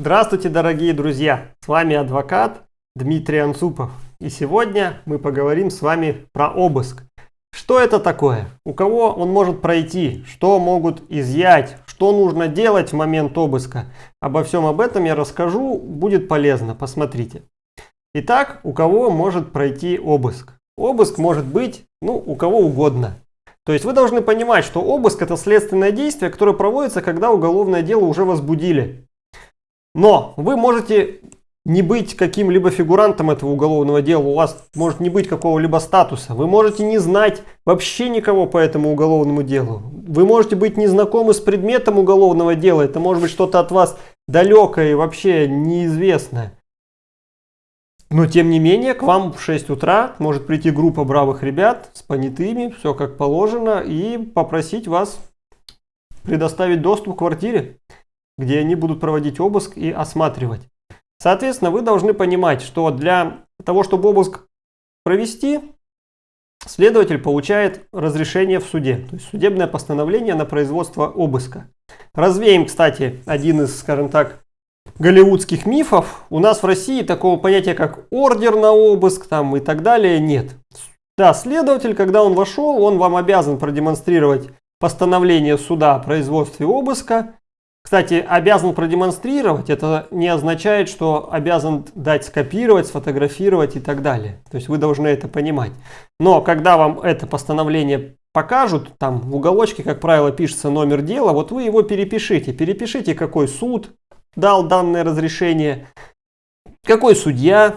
Здравствуйте, дорогие друзья! С вами адвокат Дмитрий Анцупов. И сегодня мы поговорим с вами про обыск. Что это такое? У кого он может пройти? Что могут изъять? Что нужно делать в момент обыска? Обо всем об этом я расскажу. Будет полезно. Посмотрите. Итак, у кого может пройти обыск? Обыск может быть, ну, у кого угодно. То есть вы должны понимать, что обыск это следственное действие, которое проводится, когда уголовное дело уже возбудили. Но вы можете не быть каким-либо фигурантом этого уголовного дела, у вас может не быть какого-либо статуса, вы можете не знать вообще никого по этому уголовному делу, вы можете быть незнакомы с предметом уголовного дела, это может быть что-то от вас далекое и вообще неизвестное. Но тем не менее, к вам в 6 утра может прийти группа бравых ребят с понятыми, все как положено, и попросить вас предоставить доступ к квартире, где они будут проводить обыск и осматривать. Соответственно, вы должны понимать, что для того, чтобы обыск провести, следователь получает разрешение в суде, то есть судебное постановление на производство обыска. Развеем, кстати, один из, скажем так, голливудских мифов. У нас в России такого понятия, как ордер на обыск там и так далее, нет. Да, следователь, когда он вошел, он вам обязан продемонстрировать постановление суда о производстве обыска, кстати, обязан продемонстрировать, это не означает, что обязан дать скопировать, сфотографировать и так далее. То есть вы должны это понимать. Но когда вам это постановление покажут, там в уголочке, как правило, пишется номер дела, вот вы его перепишите. Перепишите, какой суд дал данное разрешение, какой судья,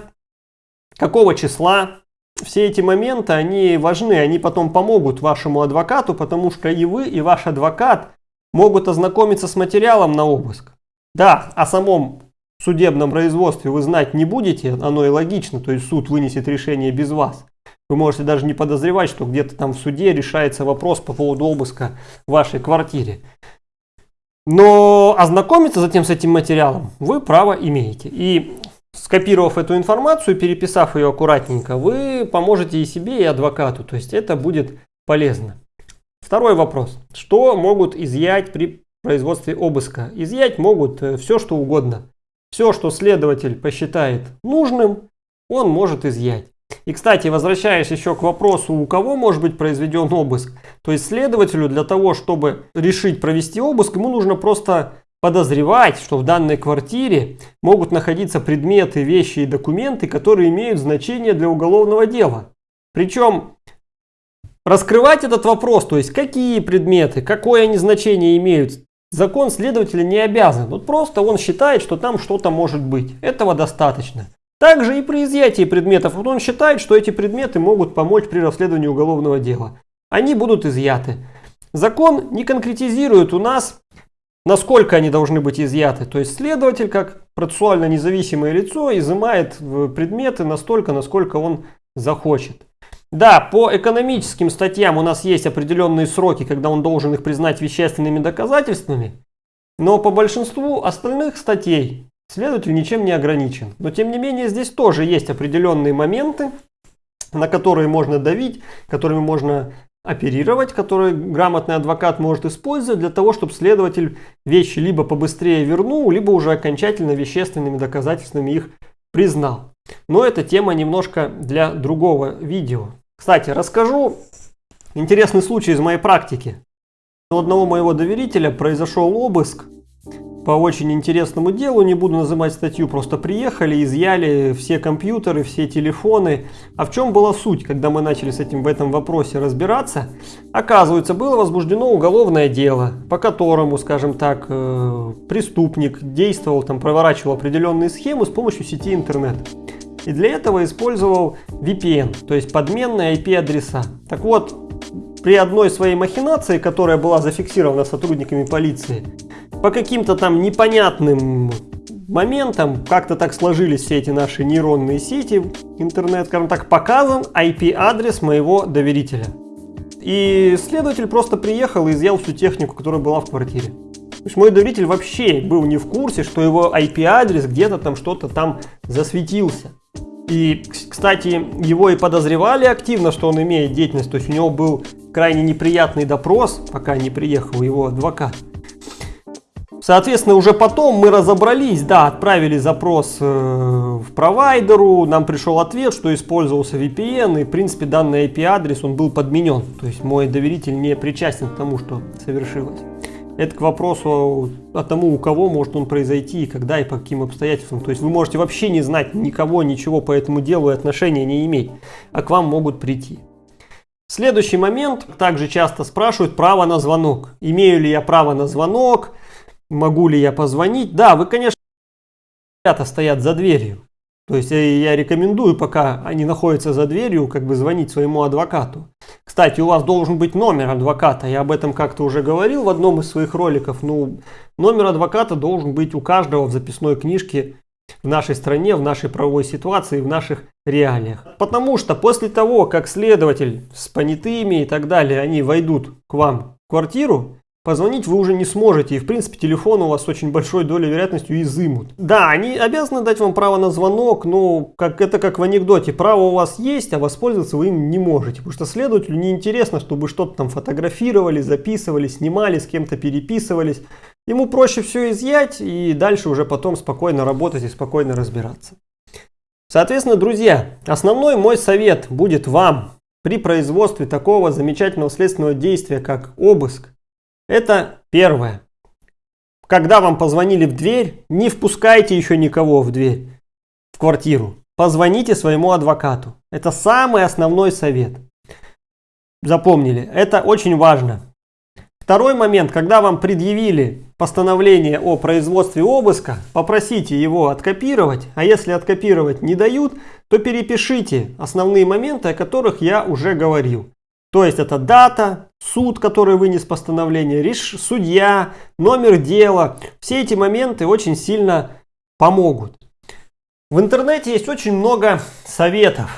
какого числа. Все эти моменты, они важны, они потом помогут вашему адвокату, потому что и вы, и ваш адвокат – могут ознакомиться с материалом на обыск. Да, о самом судебном производстве вы знать не будете, оно и логично, то есть суд вынесет решение без вас. Вы можете даже не подозревать, что где-то там в суде решается вопрос по поводу обыска в вашей квартире. Но ознакомиться затем с этим материалом вы право имеете. И скопировав эту информацию, переписав ее аккуратненько, вы поможете и себе, и адвокату. То есть это будет полезно. Второй вопрос. Что могут изъять при производстве обыска? Изъять могут э, все, что угодно. Все, что следователь посчитает нужным, он может изъять. И, кстати, возвращаясь еще к вопросу, у кого может быть произведен обыск. То есть следователю для того, чтобы решить провести обыск, ему нужно просто подозревать, что в данной квартире могут находиться предметы, вещи и документы, которые имеют значение для уголовного дела. Причем Раскрывать этот вопрос, то есть какие предметы, какое они значение имеют, закон следователя не обязан. Вот просто он считает, что там что-то может быть. Этого достаточно. Также и при изъятии предметов. Вот он считает, что эти предметы могут помочь при расследовании уголовного дела. Они будут изъяты. Закон не конкретизирует у нас, насколько они должны быть изъяты. То есть следователь, как процессуально независимое лицо, изымает предметы настолько, насколько он захочет. Да, по экономическим статьям у нас есть определенные сроки, когда он должен их признать вещественными доказательствами, но по большинству остальных статей следователь ничем не ограничен. Но тем не менее здесь тоже есть определенные моменты, на которые можно давить, которыми можно оперировать, которые грамотный адвокат может использовать для того, чтобы следователь вещи либо побыстрее вернул, либо уже окончательно вещественными доказательствами их признал. Но эта тема немножко для другого видео. Кстати, расскажу интересный случай из моей практики. У одного моего доверителя произошел обыск по очень интересному делу, не буду называть статью, просто приехали, изъяли все компьютеры, все телефоны. А в чем была суть, когда мы начали с этим в этом вопросе разбираться? Оказывается, было возбуждено уголовное дело, по которому, скажем так, э, преступник действовал, там, проворачивал определенные схемы с помощью сети интернет. И для этого использовал VPN, то есть подменные IP-адреса. Так вот, при одной своей махинации, которая была зафиксирована сотрудниками полиции, по каким-то там непонятным моментам, как-то так сложились все эти наши нейронные сети, интернет, скажем так, показан IP-адрес моего доверителя. И следователь просто приехал и изъял всю технику, которая была в квартире. То есть мой доверитель вообще был не в курсе, что его IP-адрес где-то там что-то там засветился. И, кстати, его и подозревали активно, что он имеет деятельность. То есть у него был крайне неприятный допрос, пока не приехал его адвокат. Соответственно, уже потом мы разобрались, да, отправили запрос э, в провайдеру, нам пришел ответ, что использовался VPN, и, в принципе, данный IP-адрес, он был подменен. То есть мой доверитель не причастен к тому, что совершилось. Это к вопросу о тому, у кого может он произойти, и когда, и по каким обстоятельствам. То есть вы можете вообще не знать никого, ничего по этому делу и отношения не иметь, а к вам могут прийти. Следующий момент. Также часто спрашивают право на звонок. Имею ли я право на звонок? Могу ли я позвонить? Да, вы, конечно, ребята стоят за дверью. То есть э, я рекомендую, пока они находятся за дверью, как бы звонить своему адвокату. Кстати, у вас должен быть номер адвоката. Я об этом как-то уже говорил в одном из своих роликов. Ну, номер адвоката должен быть у каждого в записной книжке в нашей стране, в нашей правовой ситуации, в наших реалиях. Потому что после того, как следователь с понятыми и так далее, они войдут к вам в квартиру, Позвонить вы уже не сможете, и в принципе телефон у вас очень большой долей вероятностью изымут. Да, они обязаны дать вам право на звонок, но как, это как в анекдоте, право у вас есть, а воспользоваться вы им не можете. Потому что следователю неинтересно, чтобы что-то там фотографировали, записывали, снимали, с кем-то переписывались. Ему проще все изъять и дальше уже потом спокойно работать и спокойно разбираться. Соответственно, друзья, основной мой совет будет вам при производстве такого замечательного следственного действия, как обыск, это первое. Когда вам позвонили в дверь, не впускайте еще никого в дверь, в квартиру. Позвоните своему адвокату. Это самый основной совет. Запомнили, это очень важно. Второй момент, когда вам предъявили постановление о производстве обыска, попросите его откопировать, а если откопировать не дают, то перепишите основные моменты, о которых я уже говорил. То есть это дата, суд, который вынес постановление, реш... судья, номер дела. Все эти моменты очень сильно помогут. В интернете есть очень много советов.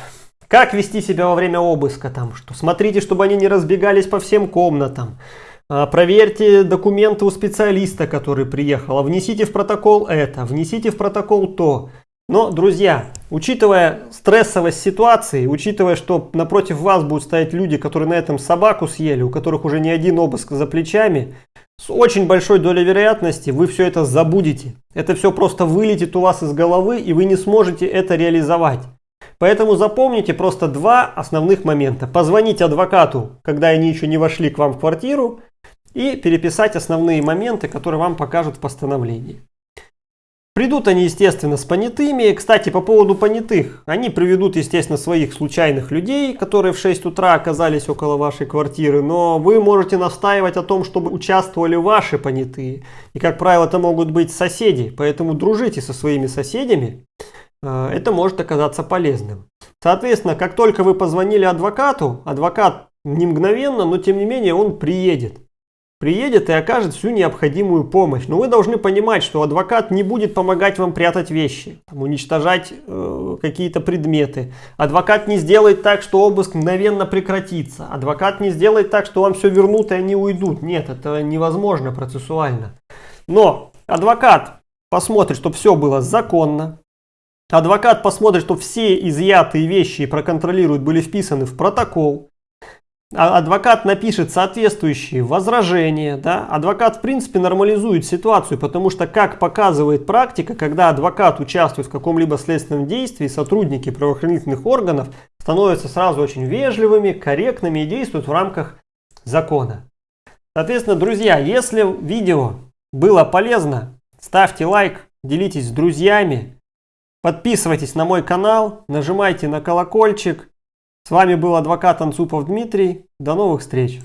Как вести себя во время обыска, там, что смотрите, чтобы они не разбегались по всем комнатам. А, проверьте документы у специалиста, который приехал. А внесите в протокол это, внесите в протокол то. Но, друзья, учитывая стрессовость ситуации, учитывая, что напротив вас будут стоять люди, которые на этом собаку съели, у которых уже не один обыск за плечами, с очень большой долей вероятности вы все это забудете. Это все просто вылетит у вас из головы, и вы не сможете это реализовать. Поэтому запомните просто два основных момента. Позвонить адвокату, когда они еще не вошли к вам в квартиру, и переписать основные моменты, которые вам покажут в постановлении. Придут они, естественно, с понятыми. Кстати, по поводу понятых. Они приведут, естественно, своих случайных людей, которые в 6 утра оказались около вашей квартиры. Но вы можете настаивать о том, чтобы участвовали ваши понятые. И, как правило, это могут быть соседи. Поэтому дружите со своими соседями. Э, это может оказаться полезным. Соответственно, как только вы позвонили адвокату, адвокат не мгновенно, но тем не менее он приедет приедет и окажет всю необходимую помощь. Но вы должны понимать, что адвокат не будет помогать вам прятать вещи, там, уничтожать э, какие-то предметы. Адвокат не сделает так, что обыск мгновенно прекратится. Адвокат не сделает так, что вам все вернут и они уйдут. Нет, это невозможно процессуально. Но адвокат посмотрит, чтобы все было законно. Адвокат посмотрит, что все изъятые вещи и проконтролирует, были вписаны в протокол. А адвокат напишет соответствующие возражения, да, адвокат в принципе нормализует ситуацию, потому что, как показывает практика, когда адвокат участвует в каком-либо следственном действии, сотрудники правоохранительных органов становятся сразу очень вежливыми, корректными и действуют в рамках закона. Соответственно, друзья, если видео было полезно, ставьте лайк, делитесь с друзьями, подписывайтесь на мой канал, нажимайте на колокольчик, с вами был адвокат Анцупов Дмитрий. До новых встреч!